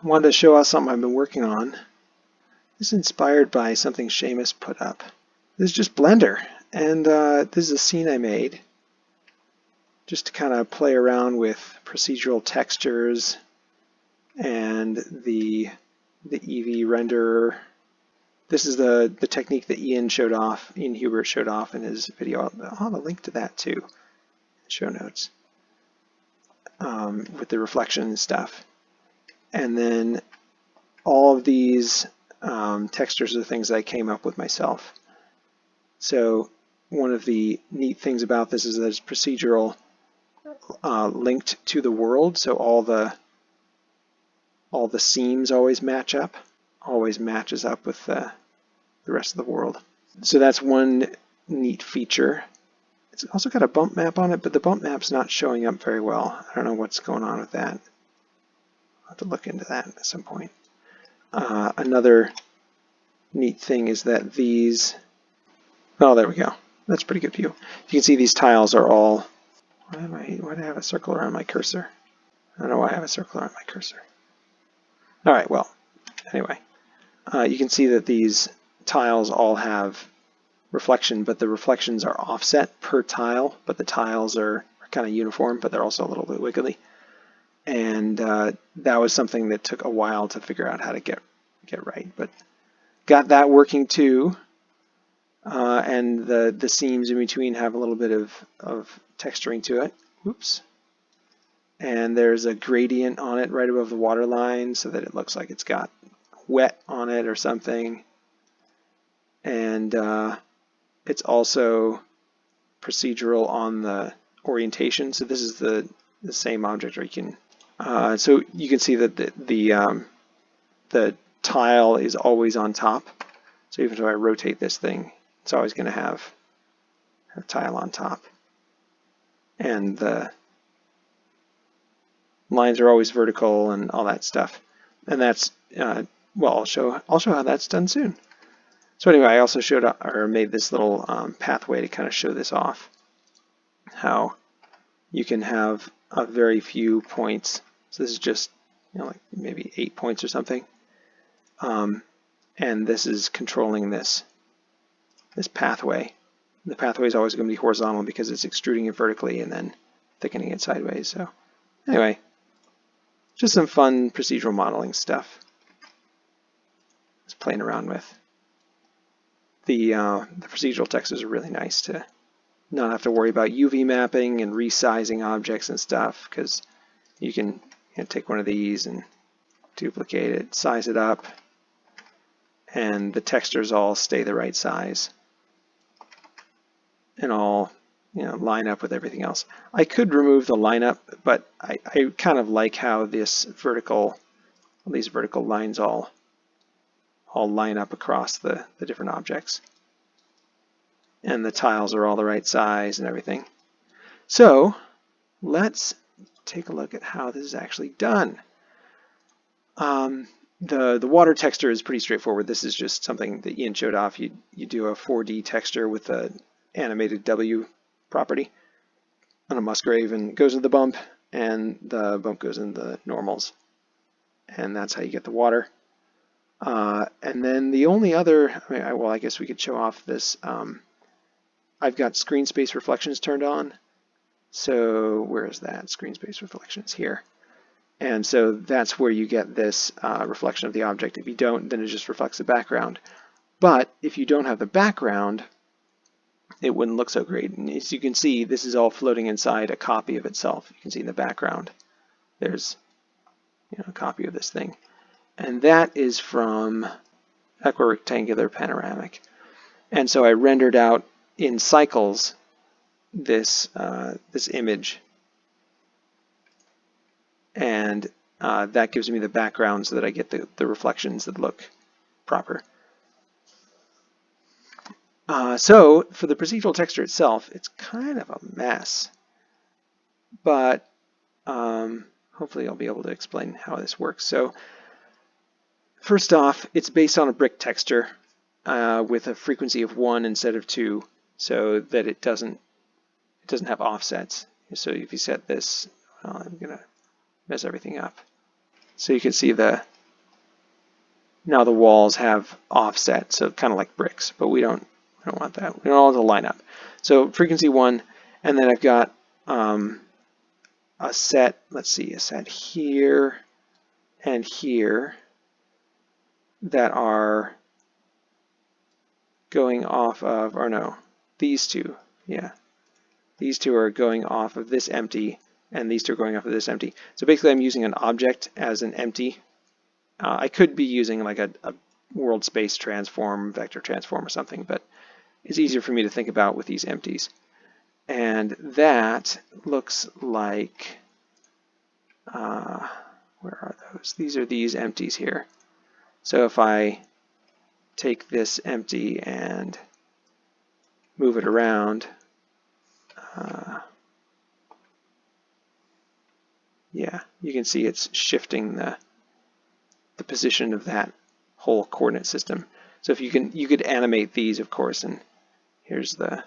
I wanted to show us something I've been working on. This is inspired by something Seamus put up. This is just Blender, and uh, this is a scene I made just to kind of play around with procedural textures and the the Eevee renderer. This is the, the technique that Ian showed off, Ian Hubert showed off in his video. I'll have a link to that too, show notes, um, with the reflection and stuff. And then all of these um, textures are things I came up with myself. So one of the neat things about this is that it's procedural uh, linked to the world, so all the all the seams always match up, always matches up with the, the rest of the world. So that's one neat feature. It's also got a bump map on it, but the bump map's not showing up very well. I don't know what's going on with that. I'll have to look into that at some point. Uh, another neat thing is that these, oh, there we go. That's pretty good view. You can see these tiles are all, why, am I, why do I have a circle around my cursor? I don't know why I have a circle around my cursor. All right, well, anyway, uh, you can see that these tiles all have reflection, but the reflections are offset per tile, but the tiles are, are kind of uniform, but they're also a little bit wiggly. And uh, that was something that took a while to figure out how to get get right, but got that working too. Uh, and the, the seams in between have a little bit of, of texturing to it. Oops and there's a gradient on it right above the water line so that it looks like it's got wet on it or something. And uh, it's also procedural on the orientation. So this is the, the same object where you can, uh, so you can see that the, the, um, the tile is always on top. So even if I rotate this thing, it's always going to have a tile on top. And the lines are always vertical and all that stuff. And that's, uh, well, I'll show, I'll show how that's done soon. So anyway, I also showed or made this little um, pathway to kind of show this off, how you can have a very few points. So this is just, you know, like maybe eight points or something. Um, and this is controlling this, this pathway. The pathway is always going to be horizontal because it's extruding it vertically and then thickening it sideways. So anyway, just some fun procedural modeling stuff. Just playing around with. The, uh, the procedural textures are really nice to not have to worry about UV mapping and resizing objects and stuff because you can know, take one of these and duplicate it, size it up, and the textures all stay the right size and all you know, line up with everything else. I could remove the lineup, but I, I kind of like how this vertical, these vertical lines all, all line up across the, the different objects. And the tiles are all the right size and everything. So let's take a look at how this is actually done. Um, the, the water texture is pretty straightforward. This is just something that Ian showed off. You, you do a 4D texture with an animated W property on a Musgrave and goes into the bump and the bump goes into the normals. And that's how you get the water. Uh, and then the only other, I mean, I, well, I guess we could show off this. Um, I've got screen space reflections turned on. So where is that? Screen space reflection reflections here. And so that's where you get this uh, reflection of the object. If you don't, then it just reflects the background. But if you don't have the background, it wouldn't look so great. And as you can see, this is all floating inside a copy of itself. You can see in the background, there's you know, a copy of this thing. And that is from Equirectangular Panoramic. And so I rendered out in cycles this, uh, this image. And uh, that gives me the background so that I get the, the reflections that look proper. Uh, so for the procedural texture itself, it's kind of a mess, but um, hopefully I'll be able to explain how this works. So first off, it's based on a brick texture uh, with a frequency of one instead of two, so that it doesn't doesn't have offsets. So if you set this, well, I'm gonna mess everything up. So you can see the now the walls have offset, so kind of like bricks, but we don't we don't want that. We don't want to line up. So frequency one, and then I've got um, a set. Let's see, a set here and here that are going off of, or no, these two, yeah. These two are going off of this empty, and these two are going off of this empty. So basically I'm using an object as an empty. Uh, I could be using like a, a world space transform, vector transform or something, but it's easier for me to think about with these empties. And that looks like, uh, where are those? These are these empties here. So if I take this empty and move it around, uh, yeah, you can see it's shifting the the position of that whole coordinate system. So if you can, you could animate these, of course, and here's the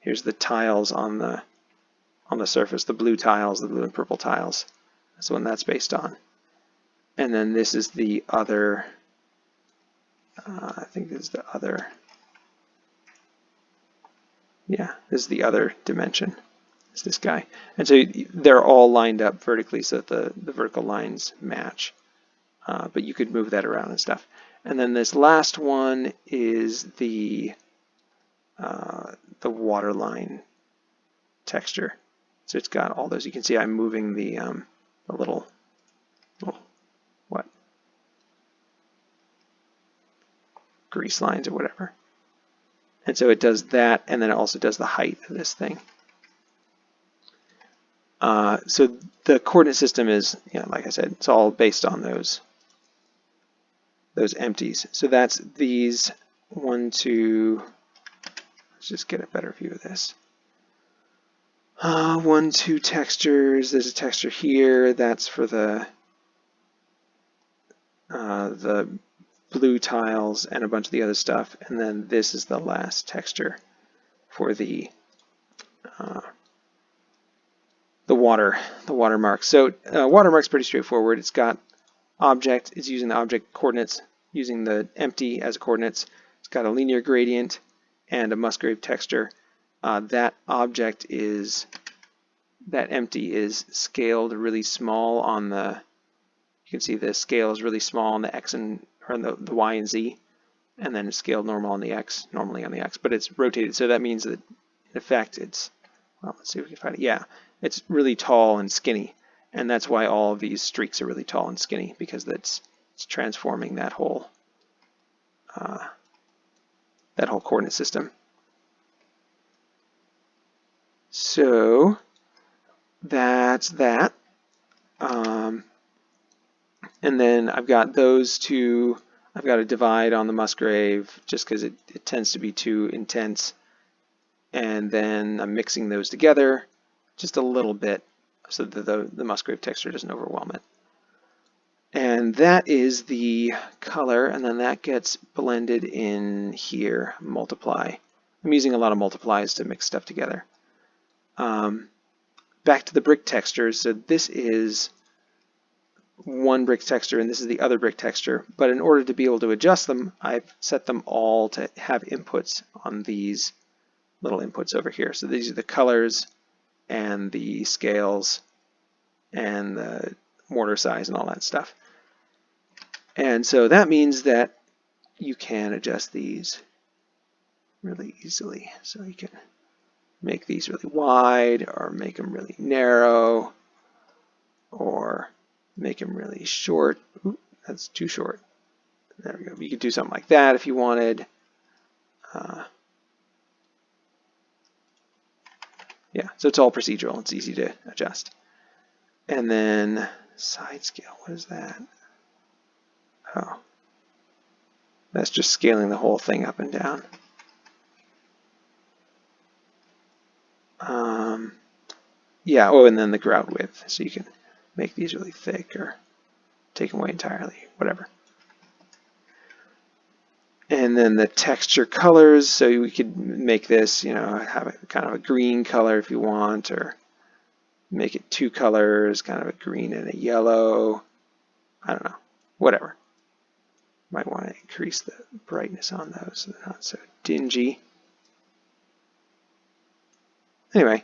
here's the tiles on the on the surface, the blue tiles, the blue and purple tiles. That's the one that's based on. And then this is the other uh, I think this is the other, yeah, this is the other dimension, is this guy. And so they're all lined up vertically so that the, the vertical lines match. Uh, but you could move that around and stuff. And then this last one is the uh, the waterline texture. So it's got all those. You can see I'm moving the um, the little little grease lines or whatever. And so it does that, and then it also does the height of this thing. Uh, so the coordinate system is, you know, like I said, it's all based on those those empties. So that's these one, two. Let's just get a better view of this. Uh, one, two textures. There's a texture here. That's for the uh, the blue tiles and a bunch of the other stuff. And then this is the last texture for the uh, the water, the watermark. So uh, watermark's pretty straightforward. It's got object, it's using the object coordinates, using the empty as coordinates. It's got a linear gradient and a Musgrave texture. Uh, that object is, that empty is scaled really small on the, you can see the scale is really small on the X and or the, the y and z, and then it's scaled normal on the x, normally on the x, but it's rotated. So that means that in effect it's, well, let's see if we can find it. Yeah, it's really tall and skinny. And that's why all of these streaks are really tall and skinny because that's it's transforming that whole uh, that whole coordinate system. So that's that. Um, and then I've got those two, I've got a divide on the Musgrave just because it, it tends to be too intense. And then I'm mixing those together just a little bit so that the, the Musgrave texture doesn't overwhelm it. And that is the color, and then that gets blended in here, multiply. I'm using a lot of multiplies to mix stuff together. Um, back to the brick texture. so this is one brick texture and this is the other brick texture. But in order to be able to adjust them, I've set them all to have inputs on these little inputs over here. So these are the colors and the scales and the mortar size and all that stuff. And so that means that you can adjust these really easily. So you can make these really wide or make them really narrow or make them really short. That's too short. There we go. You could do something like that if you wanted. Uh, yeah, so it's all procedural. It's easy to adjust. And then side scale, what is that? Oh, that's just scaling the whole thing up and down. Um, yeah, oh, and then the grout width, so you can make these really thick or take them away entirely, whatever. And then the texture colors, so we could make this, you know, have a kind of a green color if you want, or make it two colors, kind of a green and a yellow. I don't know, whatever. Might want to increase the brightness on those so they're not so dingy. Anyway,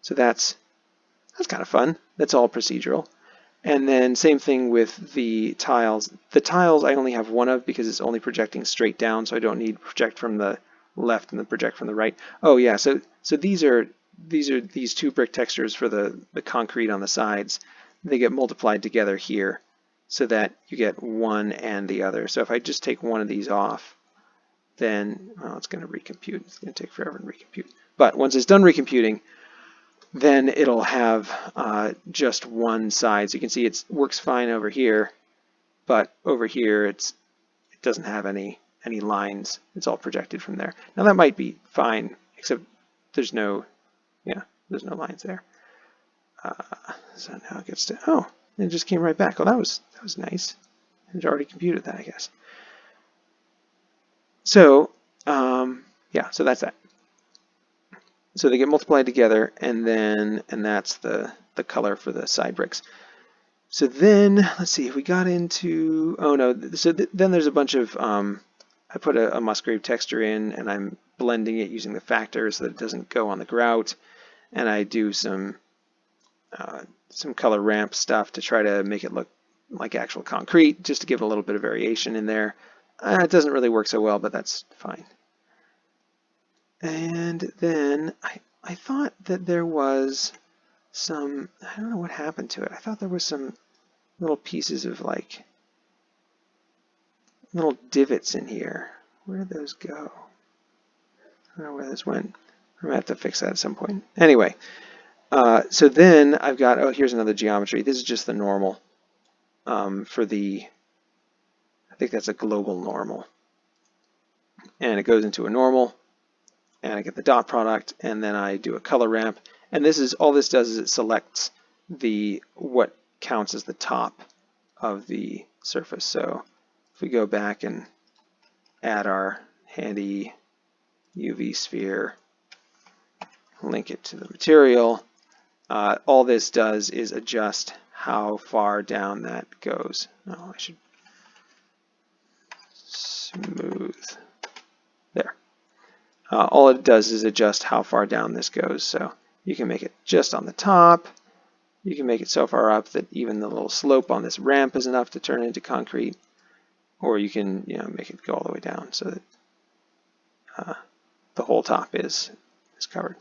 so that's that's kind of fun. That's all procedural. And then same thing with the tiles. The tiles I only have one of because it's only projecting straight down, so I don't need project from the left and then project from the right. Oh yeah, so so these are these are these two brick textures for the, the concrete on the sides. They get multiplied together here so that you get one and the other. So if I just take one of these off, then well, it's going to recompute. It's going to take forever to recompute. But once it's done recomputing, then it'll have uh, just one side. So you can see it works fine over here, but over here it's it doesn't have any any lines. It's all projected from there. Now that might be fine, except there's no yeah there's no lines there. Uh, so now it gets to oh it just came right back. Oh that was that was nice. It already computed that I guess. So um, yeah, so that's that. So they get multiplied together and then, and that's the, the color for the side bricks. So then, let's see, if we got into, oh no, so th then there's a bunch of, um, I put a, a, Musgrave texture in and I'm blending it using the factor so that it doesn't go on the grout. And I do some, uh, some color ramp stuff to try to make it look like actual concrete, just to give a little bit of variation in there. Uh, it doesn't really work so well, but that's fine. And then I, I thought that there was some, I don't know what happened to it. I thought there was some little pieces of like, little divots in here. Where did those go? I don't know where those went. I'm gonna have to fix that at some point. Anyway, uh, so then I've got, oh, here's another geometry. This is just the normal um, for the, I think that's a global normal. And it goes into a normal and I get the dot product and then I do a color ramp. And this is all this does is it selects the what counts as the top of the surface. So if we go back and add our handy UV sphere link it to the material uh, all this does is adjust how far down that goes. Oh I should smooth uh, all it does is adjust how far down this goes. So you can make it just on the top. You can make it so far up that even the little slope on this ramp is enough to turn into concrete. Or you can you know, make it go all the way down so that uh, the whole top is, is covered.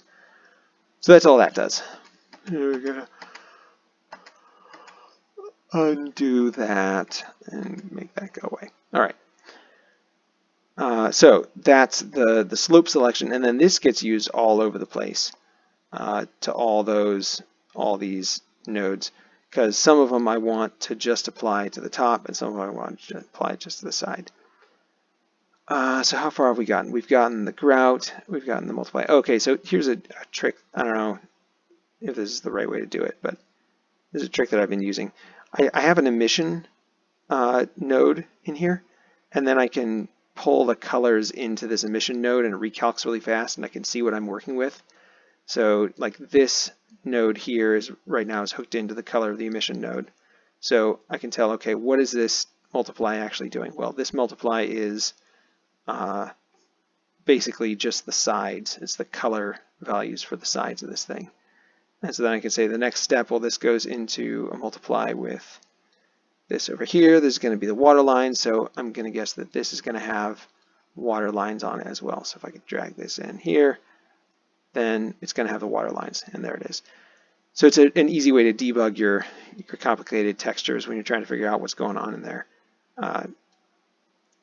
So that's all that does. We're going to undo that and make that go away. All right. Uh, so that's the, the slope selection, and then this gets used all over the place uh, to all those, all these nodes, because some of them I want to just apply to the top, and some of them I want to apply just to the side. Uh, so how far have we gotten? We've gotten the grout, we've gotten the multiply. Okay, so here's a, a trick. I don't know if this is the right way to do it, but this is a trick that I've been using. I, I have an emission uh, node in here, and then I can pull the colors into this emission node and it recalcs really fast and I can see what I'm working with. So like this node here is right now is hooked into the color of the emission node. So I can tell, okay, what is this multiply actually doing? Well, this multiply is uh, basically just the sides. It's the color values for the sides of this thing. And so then I can say the next step, well, this goes into a multiply with this over here. This is going to be the water line, so I'm going to guess that this is going to have water lines on it as well. So if I could drag this in here, then it's going to have the water lines, and there it is. So it's a, an easy way to debug your, your complicated textures when you're trying to figure out what's going on in there. Uh,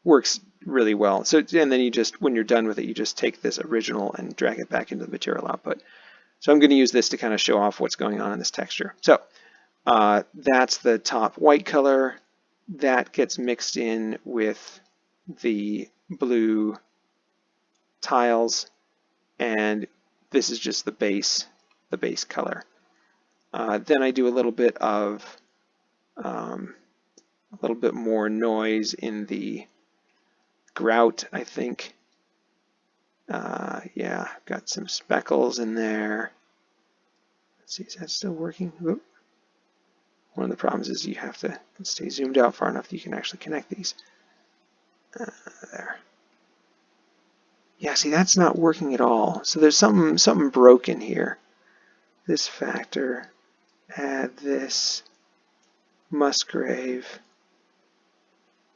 works really well. So and then you just, when you're done with it, you just take this original and drag it back into the material output. So I'm going to use this to kind of show off what's going on in this texture. So uh, that's the top white color. That gets mixed in with the blue tiles, and this is just the base, the base color. Uh, then I do a little bit of um, a little bit more noise in the grout, I think. Uh, yeah, got some speckles in there. Let's see, is that still working? Oop. One of the problems is you have to stay zoomed out far enough that you can actually connect these. Uh, there. Yeah, see, that's not working at all. So there's something something broken here. This factor, add this Musgrave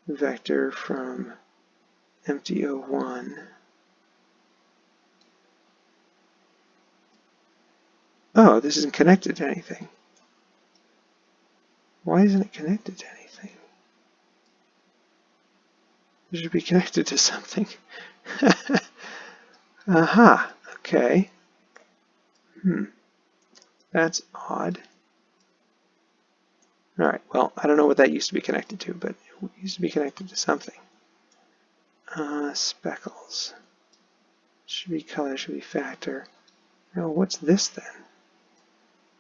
vector from empty O1. Oh, this isn't connected to anything. Why isn't it connected to anything? It should be connected to something. Aha, okay. Hmm, that's odd. All right, well, I don't know what that used to be connected to, but it used to be connected to something. Uh, speckles. Should be color, should be factor. Now, what's this then?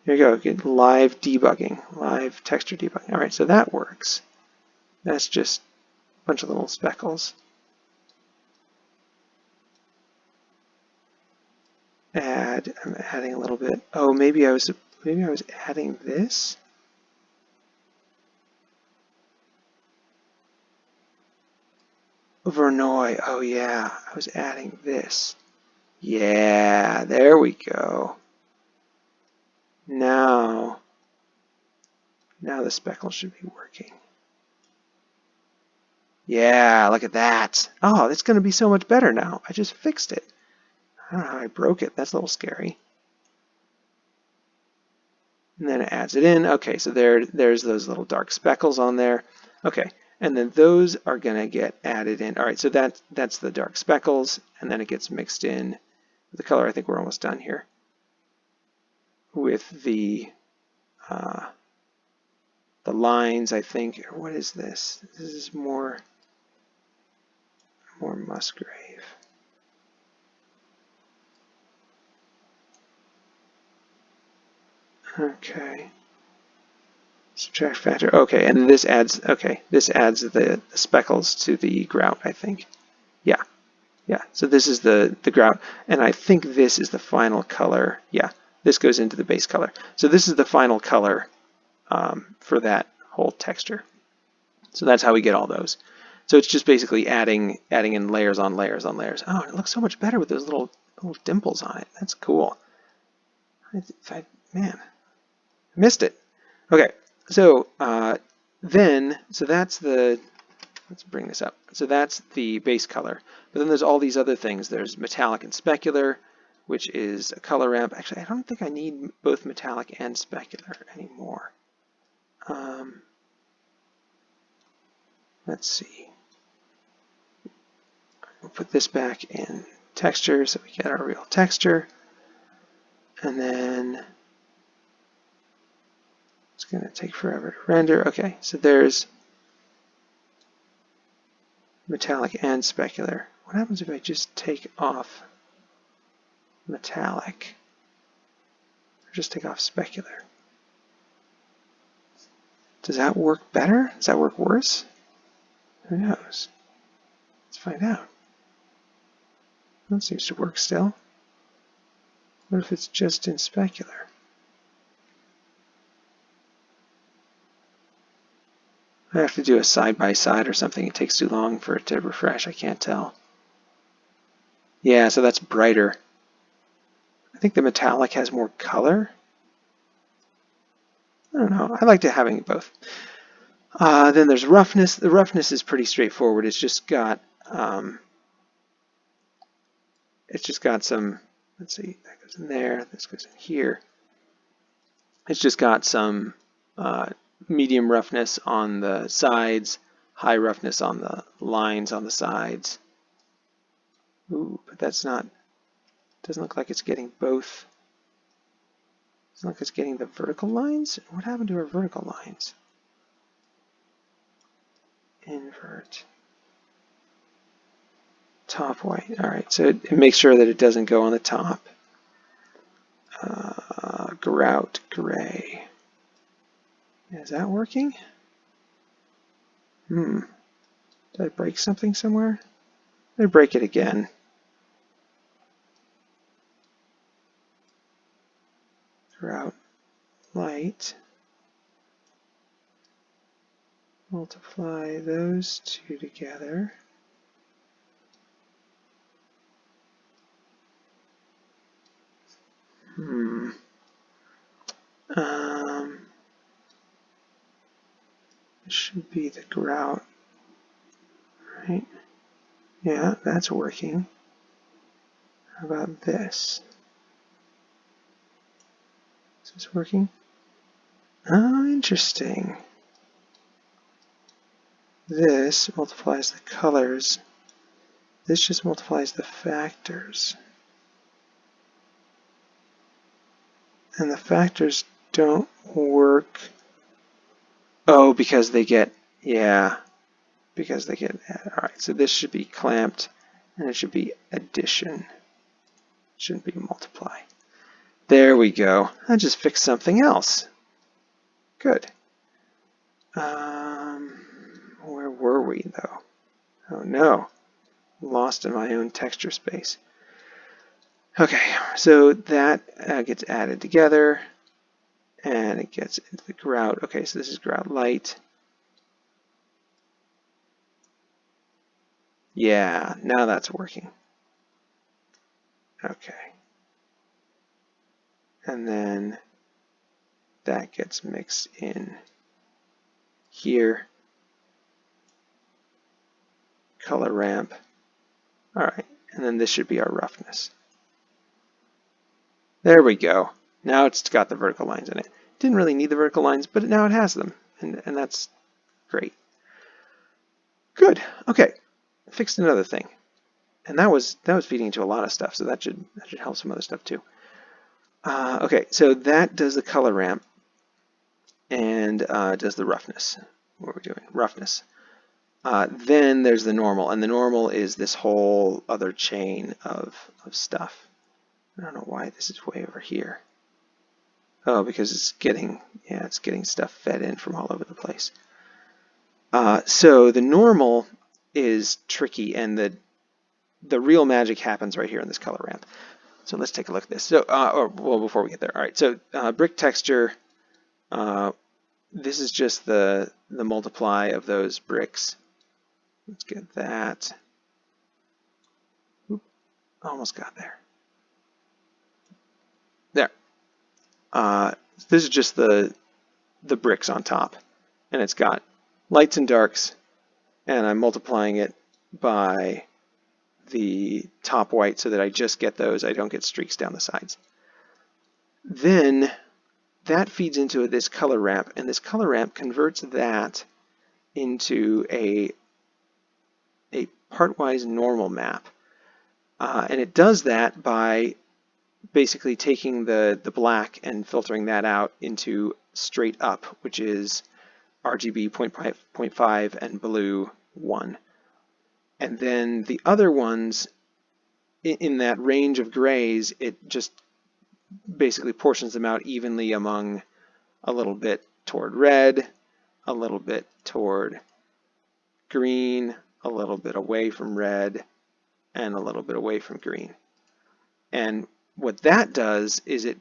Here you go, get live debugging, live texture debugging. All right, so that works. That's just a bunch of little speckles. Add, I'm adding a little bit. Oh, maybe I was, maybe I was adding this. Voronoi, oh yeah, I was adding this. Yeah, there we go. Now, now the speckle should be working. Yeah, look at that. Oh, it's going to be so much better now. I just fixed it. I don't know how I broke it. That's a little scary. And then it adds it in. Okay, so there, there's those little dark speckles on there. Okay, and then those are going to get added in. All right, so that, that's the dark speckles, and then it gets mixed in with the color. I think we're almost done here with the uh, the lines, I think. What is this? This is more more Musgrave. Okay. Subtract factor. Okay, and this adds. Okay, this adds the, the speckles to the grout. I think. Yeah, yeah. So this is the the grout, and I think this is the final color. Yeah, this goes into the base color. So this is the final color um, for that whole texture. So that's how we get all those. So it's just basically adding adding in layers on layers on layers. Oh, it looks so much better with those little little dimples on it. That's cool. I, I, man, missed it. Okay, so uh, then, so that's the, let's bring this up. So that's the base color. But then there's all these other things. There's metallic and specular, which is a color ramp. Actually, I don't think I need both metallic and specular anymore. Um, let's see. We'll put this back in texture so we get our real texture. And then it's going to take forever to render. Okay, so there's metallic and specular. What happens if I just take off metallic. Or just take off specular. Does that work better? Does that work worse? Who knows? Let's find out. That seems to work still. What if it's just in specular? I have to do a side-by-side -side or something. It takes too long for it to refresh. I can't tell. Yeah, so that's brighter. I think the metallic has more color. I don't know. I like to having both. Uh, then there's roughness. The roughness is pretty straightforward. It's just got um, it's just got some. Let's see. That goes in there. This goes in here. It's just got some uh, medium roughness on the sides, high roughness on the lines on the sides. Ooh, but that's not doesn't look like it's getting both. Doesn't look like it's getting the vertical lines. What happened to our vertical lines? Invert. Top white. All right, so it, it makes sure that it doesn't go on the top. Uh, grout gray. Is that working? Hmm. Did I break something somewhere? Let me break it again. Light, multiply those two together, hmm, um, it should be the grout, right? Yeah, that's working. How about this? Is working? Oh, interesting. This multiplies the colors. This just multiplies the factors. And the factors don't work. Oh, because they get, yeah, because they get, all right, so this should be clamped and it should be addition. It Shouldn't be multiply. There we go. I just fixed something else. Good. Um, where were we though? Oh no, lost in my own texture space. Okay, so that uh, gets added together and it gets into the grout. Okay, so this is grout light. Yeah, now that's working. Okay. And then that gets mixed in here. Color ramp. All right, and then this should be our roughness. There we go. Now it's got the vertical lines in it. Didn't really need the vertical lines, but now it has them, and, and that's great. Good. Okay, fixed another thing and that was that was feeding into a lot of stuff, so that should that should help some other stuff too. Uh, okay, so that does the color ramp and uh, does the roughness. What are we doing? Roughness. Uh, then there's the normal, and the normal is this whole other chain of, of stuff. I don't know why this is way over here. Oh, because it's getting, yeah, it's getting stuff fed in from all over the place. Uh, so the normal is tricky, and the the real magic happens right here in this color ramp. So let's take a look at this. So, uh, or well, before we get there, all right. So uh, brick texture. Uh, this is just the the multiply of those bricks. Let's get that. Oop, almost got there. There. Uh, this is just the the bricks on top, and it's got lights and darks, and I'm multiplying it by the top white so that I just get those, I don't get streaks down the sides. Then that feeds into this color ramp, and this color ramp converts that into a, a partwise normal map. Uh, and it does that by basically taking the, the black and filtering that out into straight up, which is RGB 0.5 and blue 1. And then the other ones in that range of grays, it just basically portions them out evenly among a little bit toward red, a little bit toward green, a little bit away from red, and a little bit away from green. And what that does is it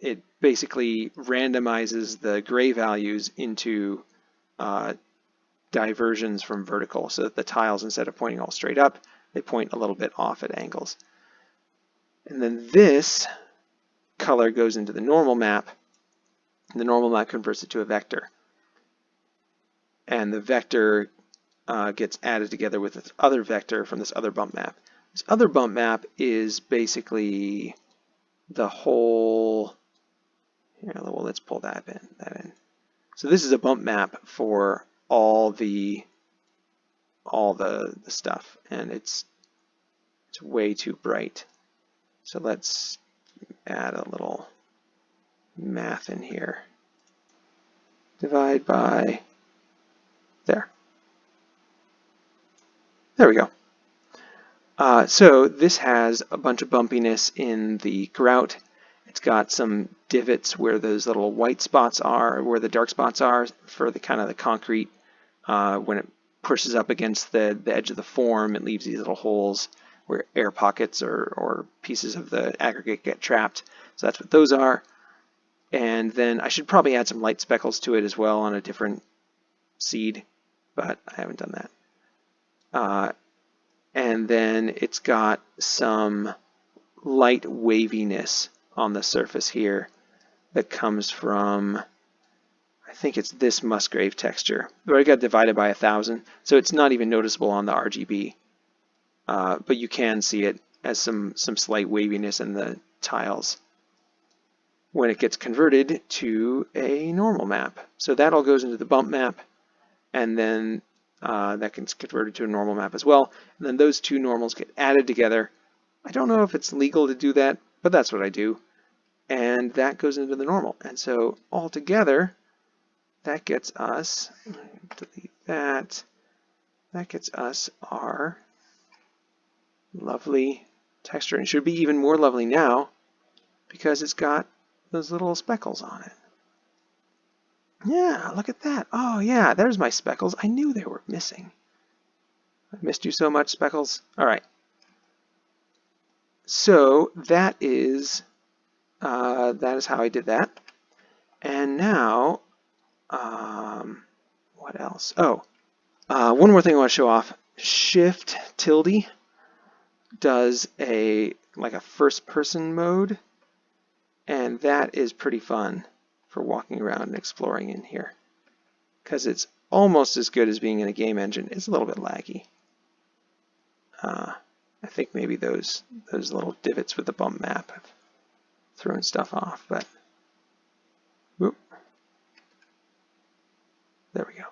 it basically randomizes the gray values into uh, diversions from vertical so that the tiles, instead of pointing all straight up, they point a little bit off at angles. And then this color goes into the normal map, and the normal map converts it to a vector. And the vector uh, gets added together with this other vector from this other bump map. This other bump map is basically the whole, here, well, let's pull that in, that in. So this is a bump map for all the all the, the stuff and it's it's way too bright. So let's add a little math in here. Divide by there. There we go. Uh, so this has a bunch of bumpiness in the grout. It's got some divots where those little white spots are, where the dark spots are for the kind of the concrete uh, when it pushes up against the, the edge of the form, it leaves these little holes where air pockets or, or pieces of the aggregate get trapped. So that's what those are. And then I should probably add some light speckles to it as well on a different seed, but I haven't done that. Uh, and then it's got some light waviness on the surface here that comes from, I think it's this Musgrave texture. But I got divided by a thousand, so it's not even noticeable on the RGB. Uh, but you can see it as some, some slight waviness in the tiles when it gets converted to a normal map. So that all goes into the bump map, and then uh, that gets converted to a normal map as well. And then those two normals get added together. I don't know if it's legal to do that, but that's what I do. And that goes into the normal. And so all together, that gets us, delete that, that gets us our lovely texture. And should be even more lovely now because it's got those little speckles on it. Yeah, look at that. Oh yeah, there's my speckles. I knew they were missing. I missed you so much, speckles. All right. So that is uh, that is how I did that. And now, um, what else? Oh, uh, one more thing I want to show off. Shift tilde does a like a first person mode and that is pretty fun for walking around and exploring in here because it's almost as good as being in a game engine. It's a little bit laggy. Uh, I think maybe those those little divots with the bump map have thrown stuff off, but There we go.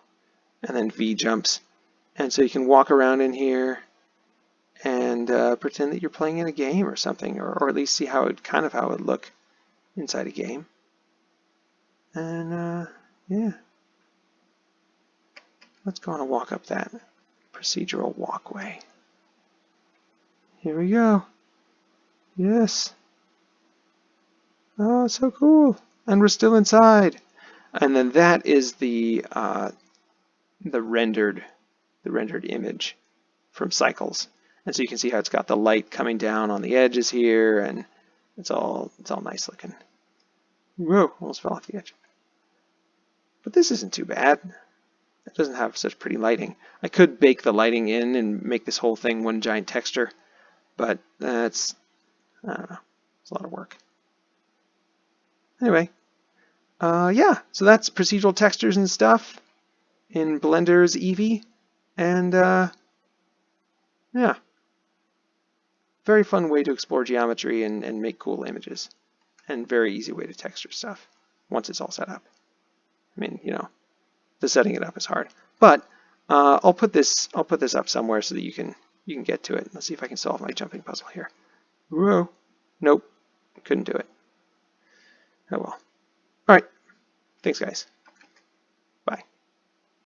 And then V jumps. And so you can walk around in here and uh, pretend that you're playing in a game or something, or, or at least see how it kind of how it would look inside a game. And uh, yeah, let's go on a walk up that procedural walkway. Here we go. Yes. Oh, so cool. And we're still inside. And then that is the uh, the rendered the rendered image from Cycles. And so you can see how it's got the light coming down on the edges here and it's all it's all nice looking. Whoa, almost fell off the edge. But this isn't too bad. It doesn't have such pretty lighting. I could bake the lighting in and make this whole thing one giant texture, but that's, I don't know, it's a lot of work. Anyway, uh, yeah, so that's procedural textures and stuff in Blender's Eevee, and uh, yeah, very fun way to explore geometry and, and make cool images and very easy way to texture stuff once it's all set up. I mean, you know, the setting it up is hard, but uh, I'll put this I'll put this up somewhere so that you can you can get to it. Let's see if I can solve my jumping puzzle here. Whoa, nope, couldn't do it. Oh well. All right, thanks guys.